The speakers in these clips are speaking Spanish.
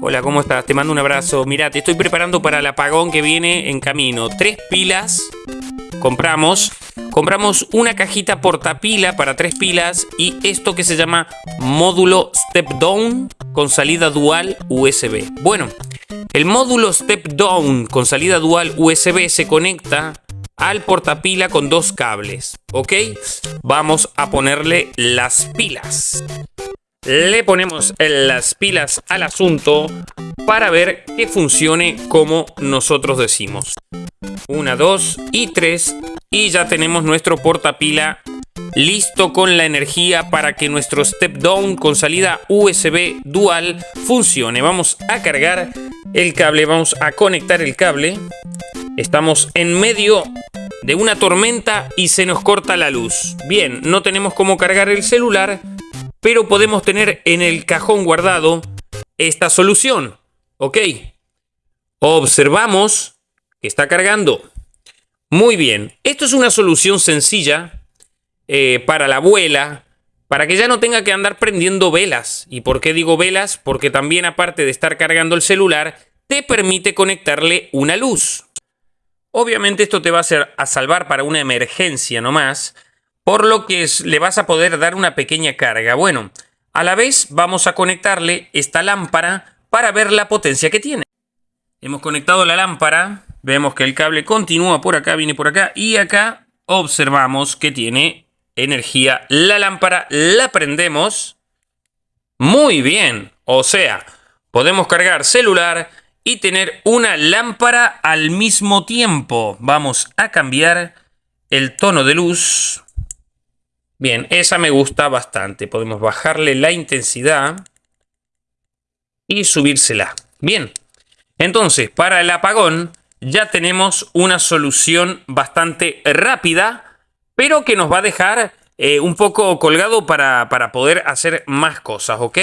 Hola, ¿cómo estás? Te mando un abrazo. Mira, te estoy preparando para el apagón que viene en camino. Tres pilas compramos. Compramos una cajita portapila para tres pilas y esto que se llama módulo step down con salida dual USB. Bueno, el módulo step down con salida dual USB se conecta al portapila con dos cables, ¿ok? Vamos a ponerle las pilas. Le ponemos las pilas al asunto para ver que funcione como nosotros decimos. Una, dos y tres. Y ya tenemos nuestro portapila listo con la energía para que nuestro step down con salida USB dual funcione. Vamos a cargar el cable, vamos a conectar el cable. Estamos en medio de una tormenta y se nos corta la luz. Bien, no tenemos cómo cargar el celular, pero podemos tener en el cajón guardado esta solución. ¿Ok? Observamos que está cargando. Muy bien, esto es una solución sencilla eh, para la abuela, para que ya no tenga que andar prendiendo velas. ¿Y por qué digo velas? Porque también aparte de estar cargando el celular, te permite conectarle una luz. Obviamente esto te va a, hacer, a salvar para una emergencia nomás, por lo que le vas a poder dar una pequeña carga. Bueno, a la vez vamos a conectarle esta lámpara para ver la potencia que tiene. Hemos conectado la lámpara, vemos que el cable continúa por acá, viene por acá y acá observamos que tiene energía. La lámpara la prendemos. Muy bien, o sea, podemos cargar celular y tener una lámpara al mismo tiempo. Vamos a cambiar el tono de luz. Bien, esa me gusta bastante. Podemos bajarle la intensidad y subírsela. Bien, entonces para el apagón ya tenemos una solución bastante rápida, pero que nos va a dejar eh, un poco colgado para, para poder hacer más cosas, ¿ok?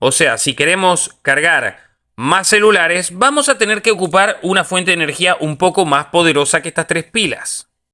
O sea, si queremos cargar más celulares, vamos a tener que ocupar una fuente de energía un poco más poderosa que estas tres pilas.